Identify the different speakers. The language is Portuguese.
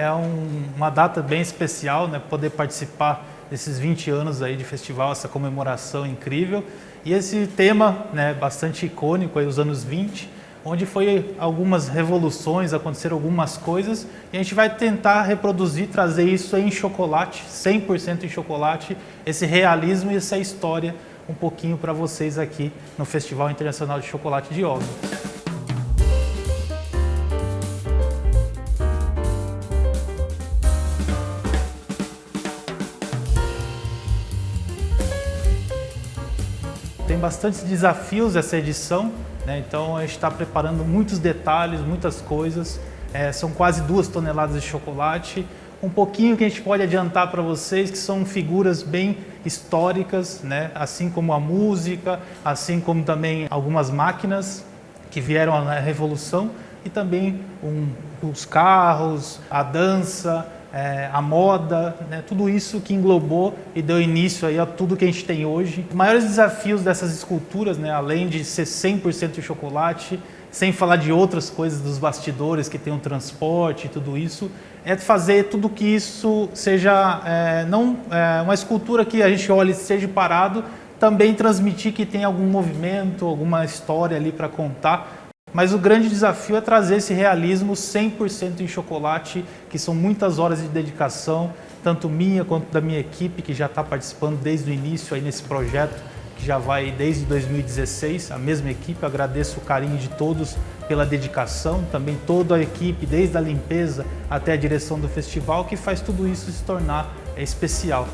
Speaker 1: é um, uma data bem especial, né? Poder participar desses 20 anos aí de festival, essa comemoração incrível. E esse tema, né, bastante icônico aí, os anos 20, onde foi algumas revoluções, aconteceram algumas coisas, e a gente vai tentar reproduzir, trazer isso em chocolate, 100% em chocolate, esse realismo e essa história um pouquinho para vocês aqui no Festival Internacional de Chocolate de Óbvio. Tem bastantes desafios essa edição, né? então a gente está preparando muitos detalhes, muitas coisas. É, são quase duas toneladas de chocolate. Um pouquinho que a gente pode adiantar para vocês que são figuras bem históricas, né? assim como a música, assim como também algumas máquinas que vieram na Revolução e também um, os carros, a dança, é, a moda, né, tudo isso que englobou e deu início aí a tudo que a gente tem hoje. Os maiores desafios dessas esculturas, né, além de ser 100% de chocolate, sem falar de outras coisas dos bastidores que tem o transporte e tudo isso, é fazer tudo que isso seja, é, não é, uma escultura que a gente olhe seja parado, também transmitir que tem algum movimento, alguma história ali para contar, mas o grande desafio é trazer esse realismo 100% em chocolate, que são muitas horas de dedicação, tanto minha quanto da minha equipe, que já está participando desde o início aí nesse projeto, que já vai desde 2016, a mesma equipe. agradeço o carinho de todos pela dedicação, também toda a equipe, desde a limpeza até a direção do festival, que faz tudo isso se tornar especial.